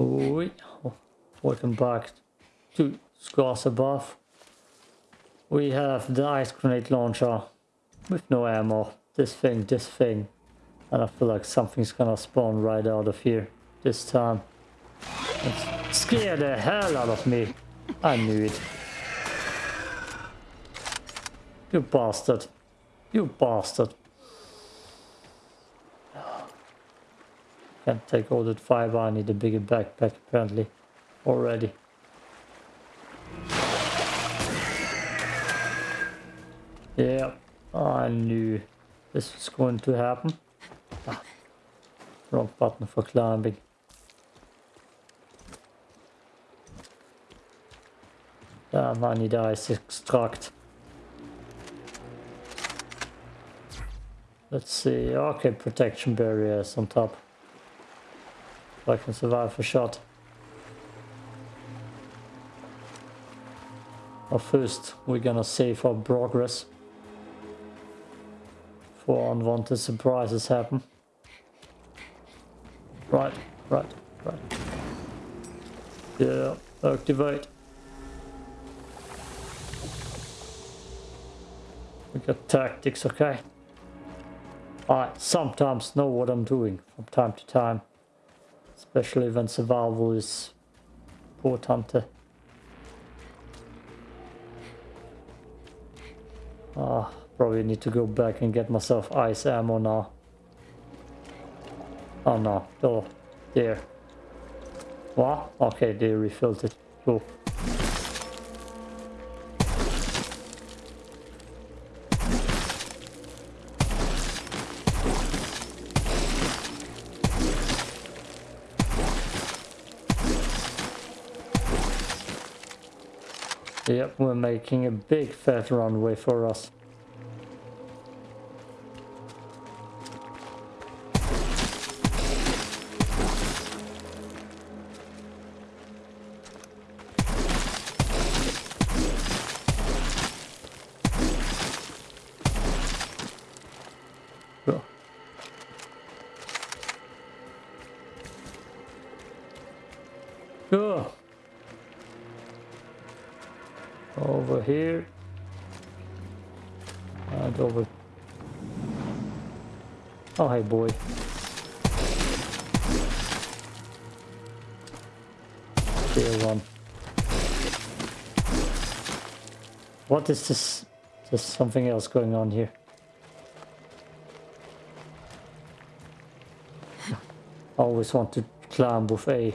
Oi. Welcome back to Scars Above. We have the ice grenade launcher with no ammo. This thing, this thing. And I feel like something's gonna spawn right out of here this time. Scare the hell out of me. I knew it. You bastard. You bastard. Can't take all that fiber. I need a bigger backpack apparently already. Yeah, I knew this was going to happen. Ah, wrong button for climbing. Damn, I need ice extract. Let's see. Okay, protection barriers on top. I can survive a shot. But first, we're gonna save our progress. For unwanted surprises happen. Right, right, right. Yeah, activate. We got tactics, okay? I sometimes know what I'm doing from time to time. Especially when survival is important. Ah, probably need to go back and get myself ice ammo now. Oh no, oh, there. What? Okay, they refilled it. Cool. Yep, we're making a big fat runway for us. What is this? There's something else going on here. Always want to climb with A.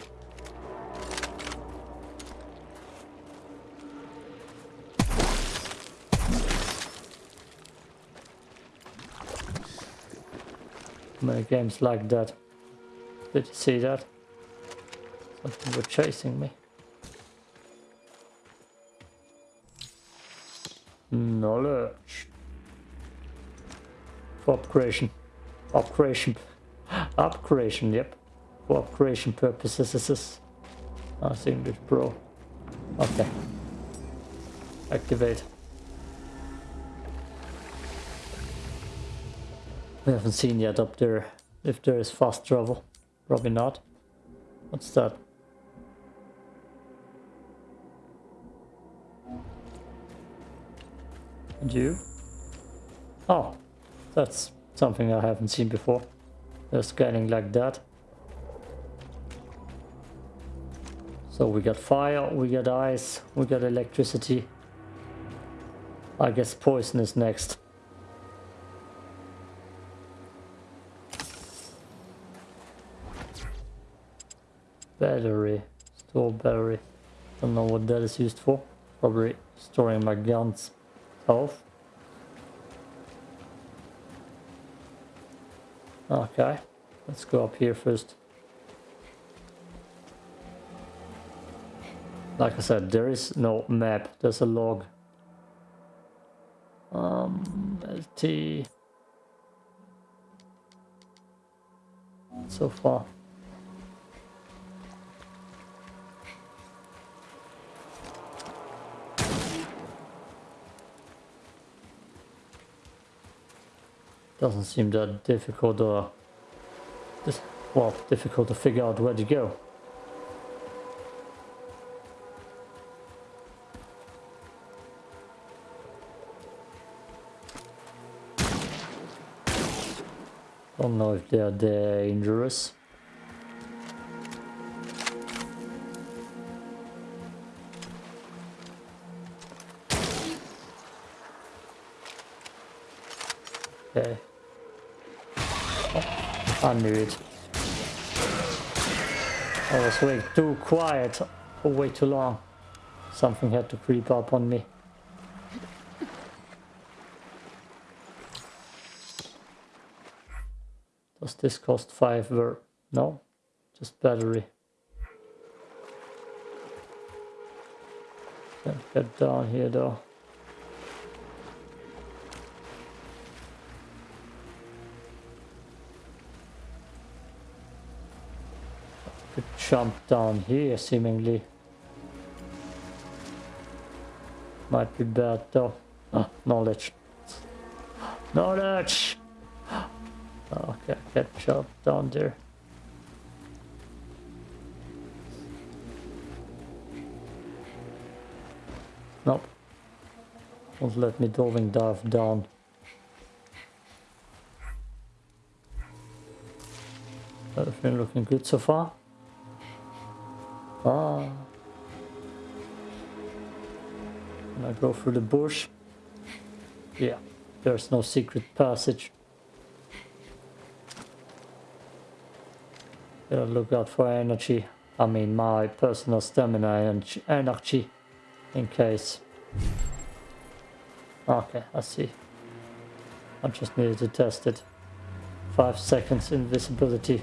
Many games like that. Did you see that? Something was chasing me. Knowledge. For upgradation. Upgradation. Upgradation, yep. For upgradation purposes, this is... I think this bro. Okay. Activate. We haven't seen yet up there if there is fast travel. Probably not. What's that? And you? Oh, that's something I haven't seen before. They're scanning like that. So we got fire, we got ice, we got electricity. I guess poison is next. Battery. Store battery. Don't know what that is used for. Probably storing my guns health. Okay. Let's go up here first. Like I said, there is no map. There's a log. Um, LT. So far. Doesn't seem that difficult or... Just, well, difficult to figure out where to go. Don't know if they are dangerous. I knew it. I was way too quiet way too long. Something had to creep up on me. Does this cost 5 ver? No, just battery. Can't get down here though. Could jump down here seemingly. Might be bad though. Ah, knowledge. Knowledge! Okay, I can't jump down there. Nope. Won't let me diving dive down. Everything looking good so far. Ah. Can I go through the bush? Yeah, there's no secret passage. Gotta look out for energy. I mean my personal stamina and energy in case. Okay, I see. I just needed to test it. Five seconds invisibility.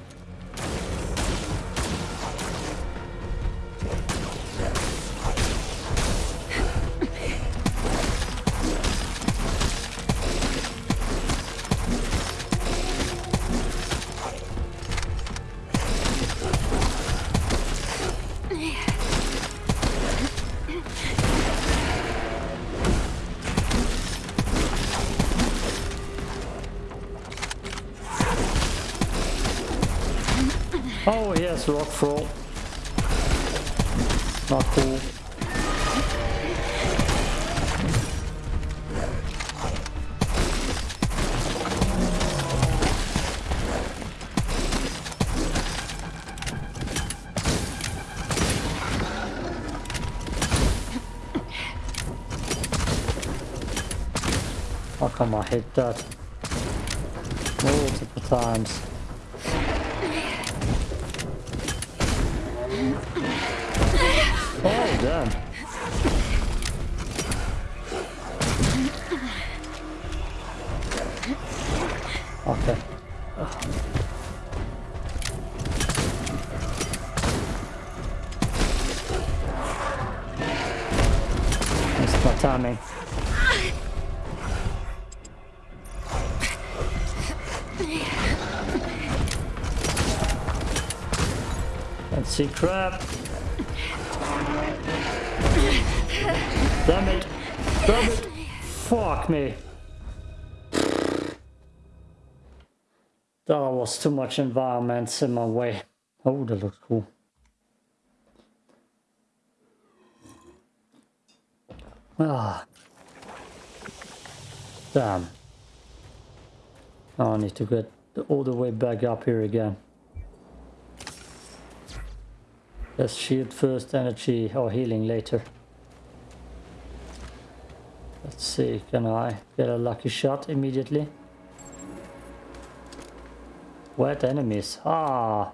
Oh yes, rock throw. Not cool. How come I hit that multiple times? Damn. Okay. Missed my timing. See crap. Fuck me. That was too much environments in my way. Oh, that looks cool. Ah. Damn. I need to get all the way back up here again. Let's shield first, energy or healing later. Let's see, can I get a lucky shot immediately? Wet enemies. Ah!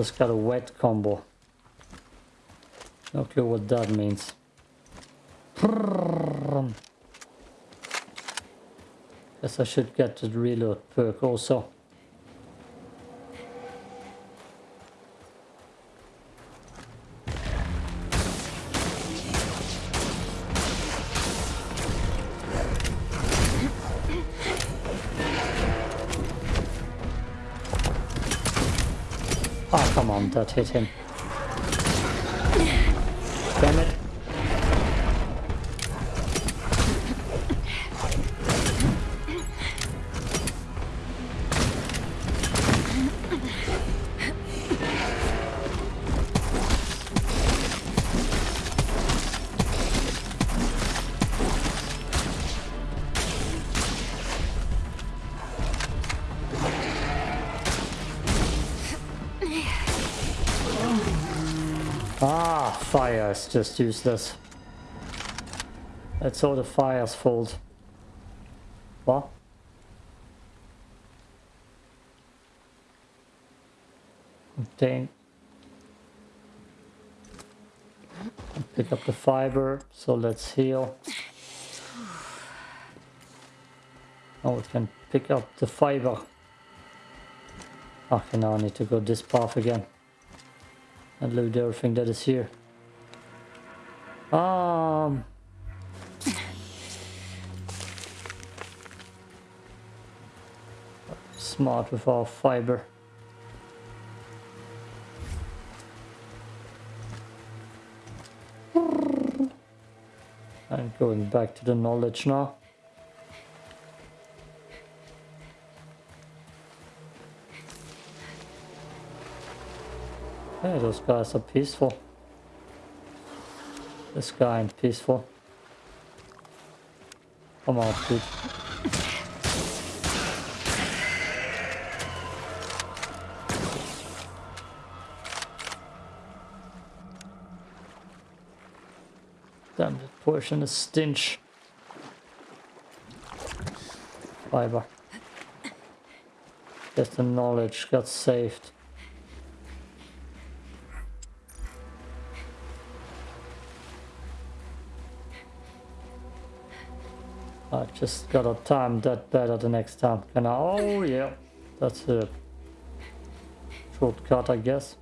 Just got a wet combo. No clue what that means. Guess I should get the reload perk also. Oh, come on, Fire is just useless. That's all the fire's fault. What? Dang. Pick up the fiber, so let's heal. Oh, we can pick up the fiber. Okay, now I need to go this path again and loot everything that is here. Um. Smart with our fiber. I'm going back to the knowledge now. Hey, those guys are peaceful. This guy ain't peaceful. Come on, dude. Damn, that portion is stench. Fiber. Just the knowledge got saved. I just gotta time that better the next time. Can I? Oh yeah, that's a shortcut, I guess.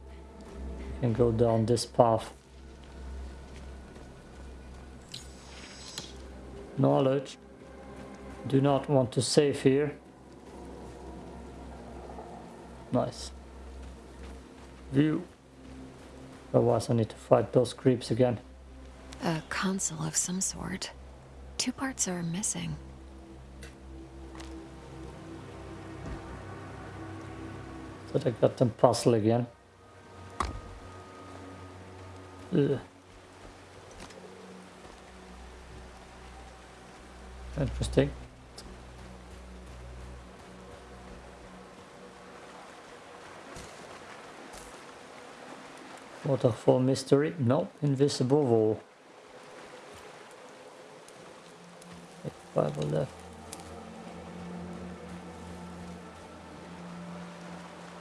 Can go down this path. Knowledge. Do not want to save here. Nice. View. Otherwise I need to fight those creeps again. A console of some sort. Two parts are missing. So they got them puzzle again. Ugh. Interesting. Waterfall mystery? No, invisible wall. Five left.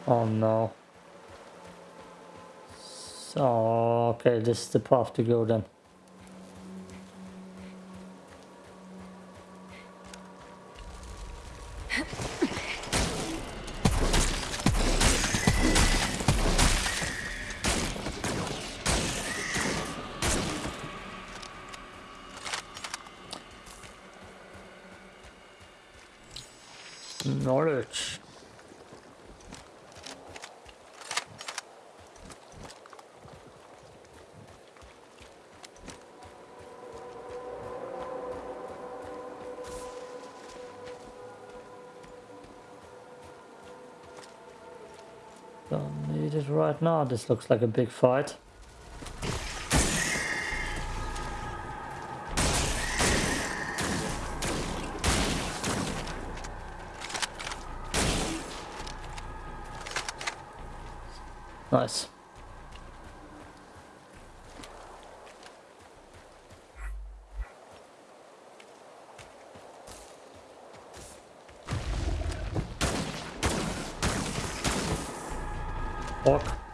Oh no. So, okay, this is the path to go then. Knowledge. Don't need it right now. This looks like a big fight. Nice. Walk.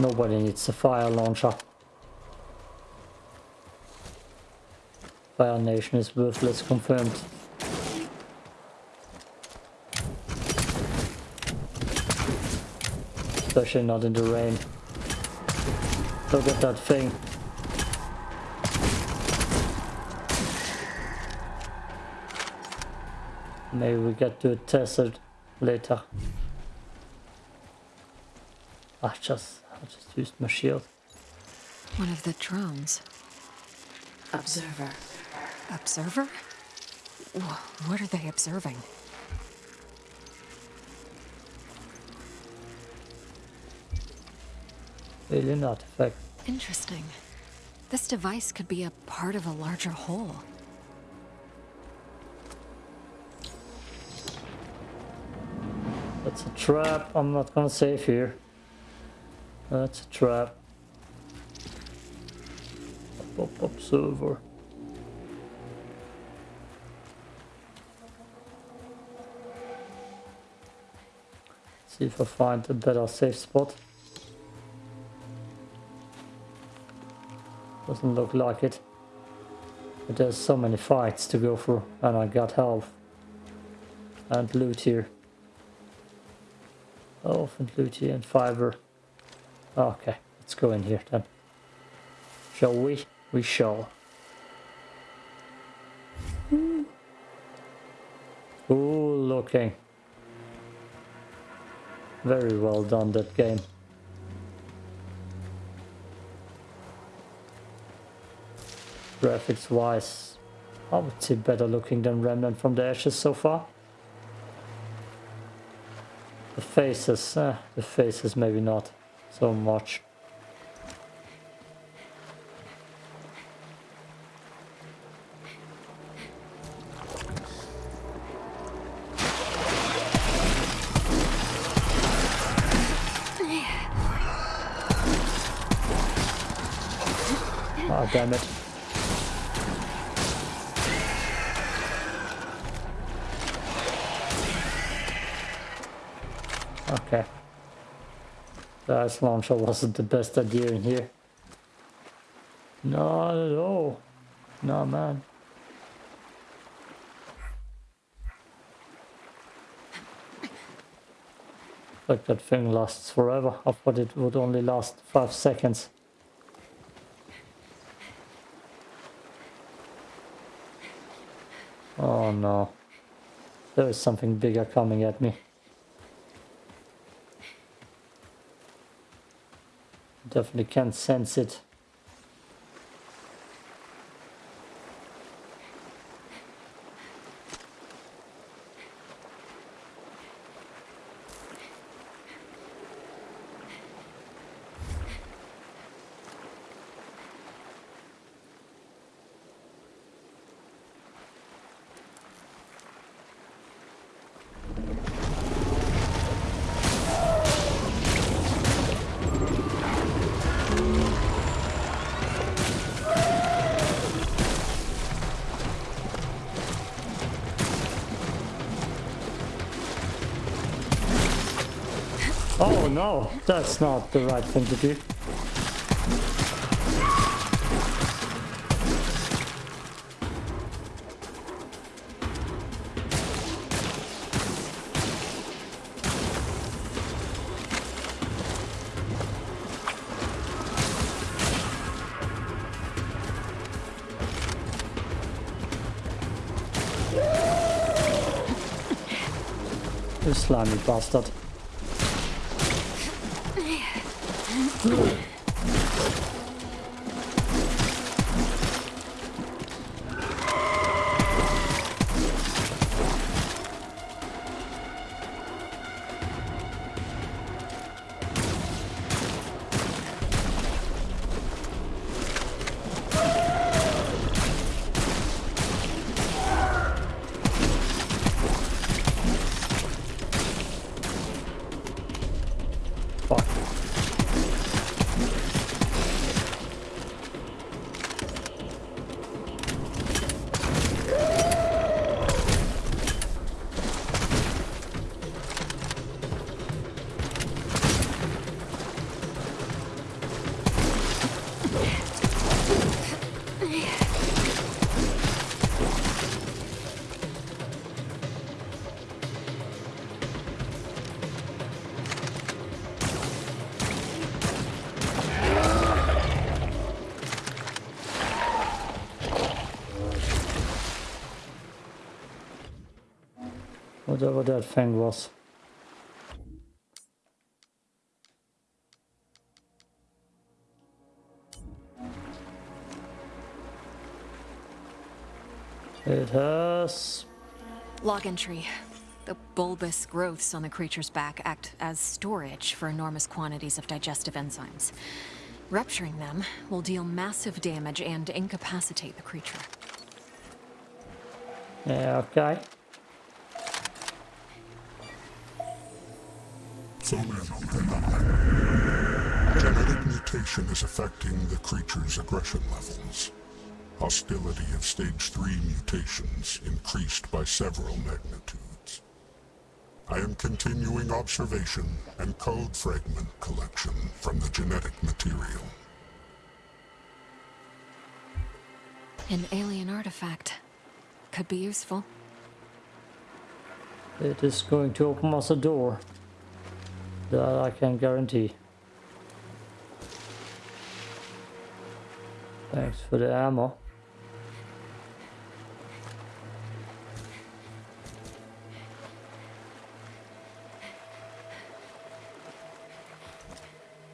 Nobody needs a fire launcher. Fire Nation is worthless confirmed. Especially not in the rain. Look at that thing. Maybe we get to test it later. I just, I just used my shield. One of the drones. Observer. Observer? What are they observing? Alien artifact. Interesting. This device could be a part of a larger whole. That's a trap. I'm not gonna save here. That's a trap. Up, observer. See if I find a better safe spot. Doesn't look like it. But there's so many fights to go through and I got health and loot here. Health and loot here and fiber. Okay, let's go in here then. Shall we? We shall. Ooh, looking. Very well done that game. Graphics wise, I would say better looking than Remnant from the Ashes so far. The faces, eh, the faces maybe not so much. Ice launcher wasn't the best idea in here. Not at all. No, man. Like that thing lasts forever. I thought it would only last five seconds. Oh no. There is something bigger coming at me. Definitely can sense it. No, that's not the right thing to do. You slimy bastard. Whatever that thing was. It has Log entry. The bulbous growths on the creature's back act as storage for enormous quantities of digestive enzymes. Rupturing them will deal massive damage and incapacitate the creature. yeah, okay. Genetic mutation is affecting the creature's aggression levels. Hostility of stage 3 mutations increased by several magnitudes. I am continuing observation and code fragment collection from the genetic material. An alien artifact. Could be useful. It is going to open us a door. That I can guarantee. Thanks for the ammo.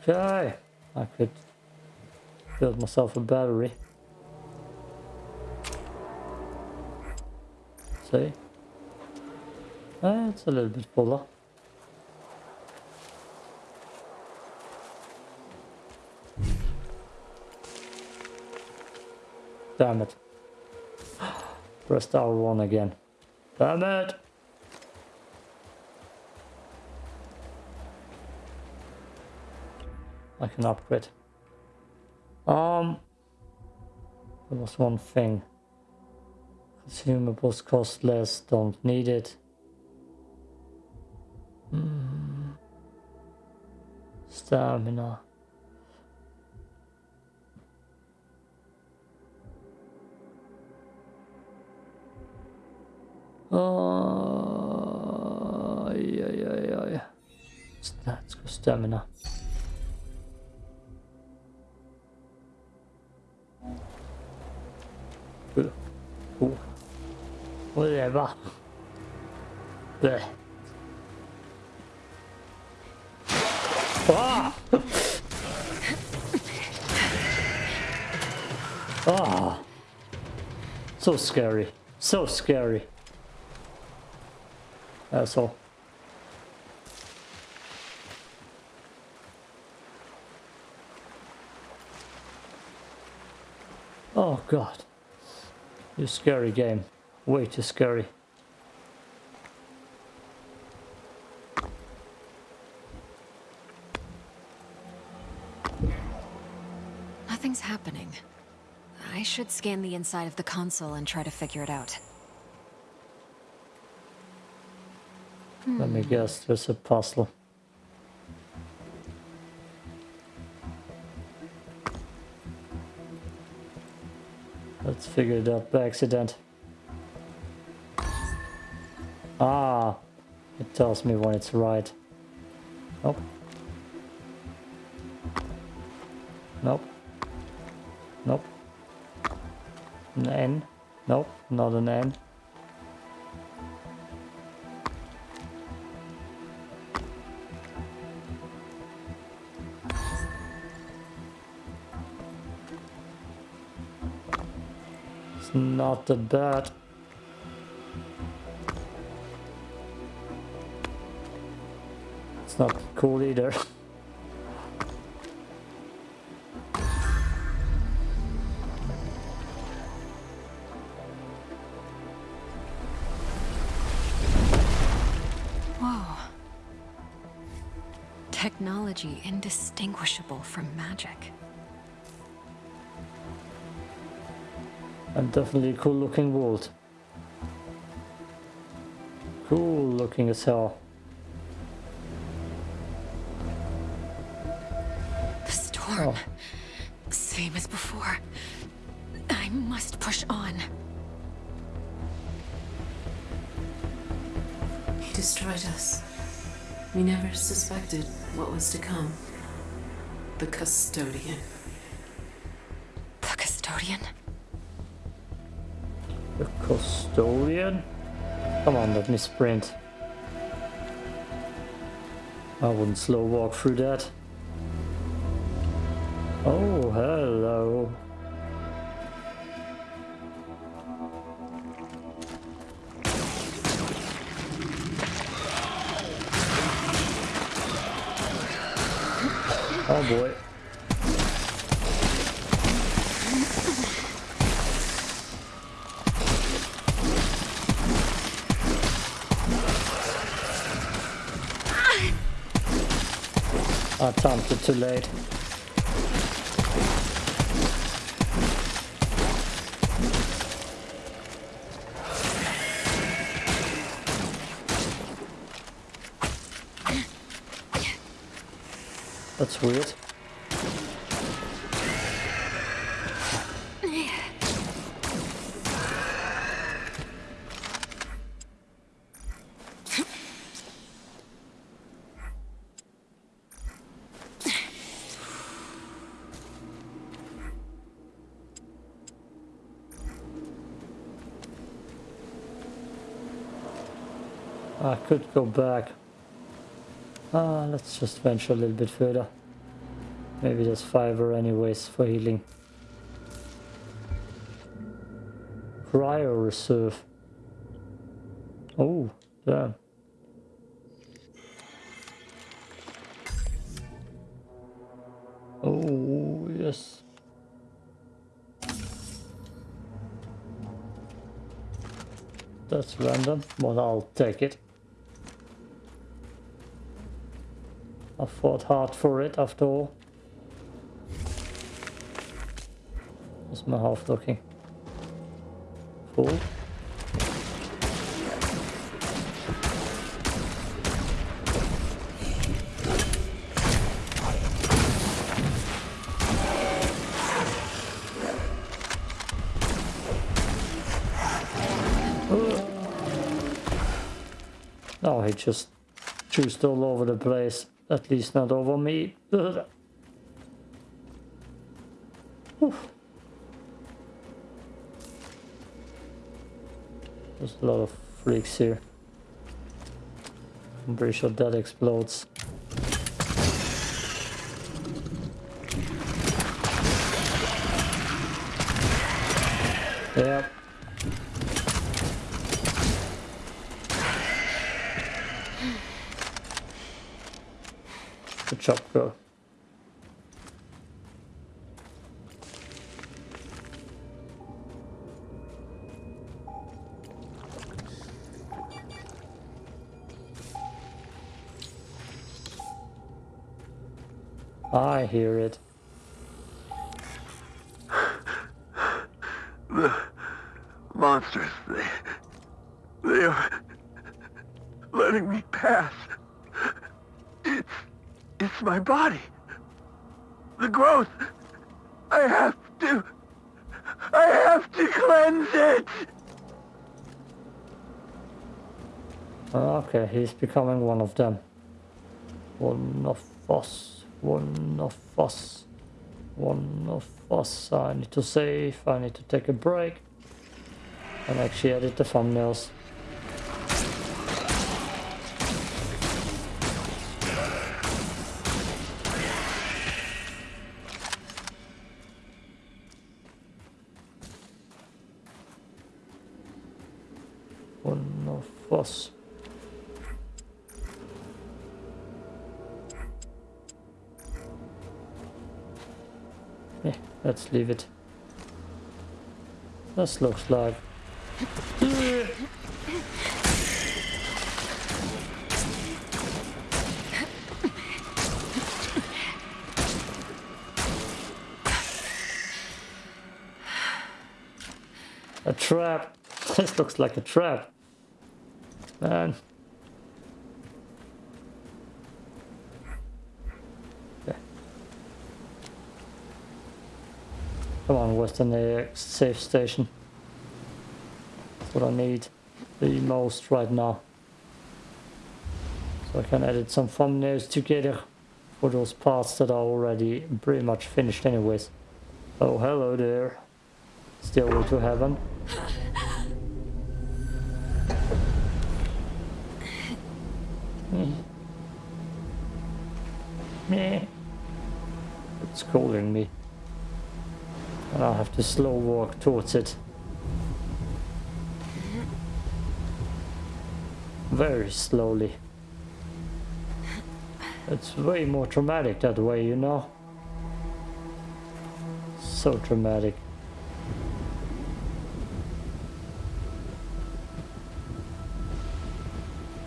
Okay, I could build myself a battery. See? Eh, it's a little bit fuller. Damn it. Pressed R1 again. Damn it! I can upgrade. Um, there was one thing. Consumables cost less, don't need it. Hmm. Stamina. Oh, yeah, yeah, yeah, yeah. Let's go stamina. Ooh. Whatever. Bleh. Ah! ah! So scary. So scary. Uh, Asshole. Oh god. You scary game. Way too scary. Nothing's happening. I should scan the inside of the console and try to figure it out. Let me guess, there's a puzzle. Let's figure it out by accident. Ah, it tells me when it's right. Nope. Nope. Nope. An N. Nope, not an N. Not that bad. It's not cool either. Technology indistinguishable from magic. And definitely a cool looking world. Cool looking as hell. The storm. Oh. Same as before. I must push on. He destroyed us. We never suspected what was to come. The custodian. The custodian? Custodian? Come on, let me sprint. I wouldn't slow walk through that. Oh, hello. Oh boy. I timed it too late. That's weird. I could go back. Ah, let's just venture a little bit further. Maybe there's fiber anyways for healing. Cryo reserve. Oh, damn. Oh, yes. That's random, but I'll take it. I fought hard for it after all. What's my health looking? Full? Oh, he just juiced all over the place. At least not over me. There's a lot of freaks here. I'm pretty sure that explodes. Yep. I hear it. The monsters, they... They are... letting me pass. My body. The growth. I have to... I have to cleanse it! Ah, okay, he's becoming one of them. One of us. One of us. One of us. I need to save. I need to take a break. And actually edit the thumbnails. Yeah, let's leave it. This looks like. A trap. This looks like a trap. Man. Okay. On, Western AX safe station. That's what I need the most right now. So I can edit some thumbnails together for those parts that are already pretty much finished anyways. Oh, hello there. Still way to heaven. Meh. It's calling me. And I have to slow walk towards it. Very slowly. It's way more dramatic that way, you know? So dramatic.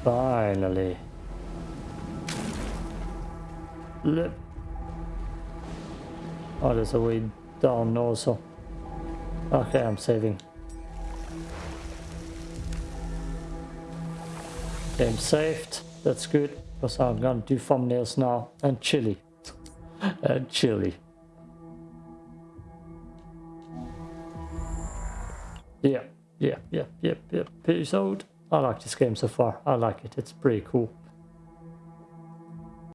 Finally. Lip. Oh, there's a way down also. Okay, I'm saving. Game saved. That's good. Because I'm gonna do thumbnails now. And chili. and chili. Yeah, yeah, yeah, yeah, yeah. Peace out. I like this game so far. I like it. It's pretty cool.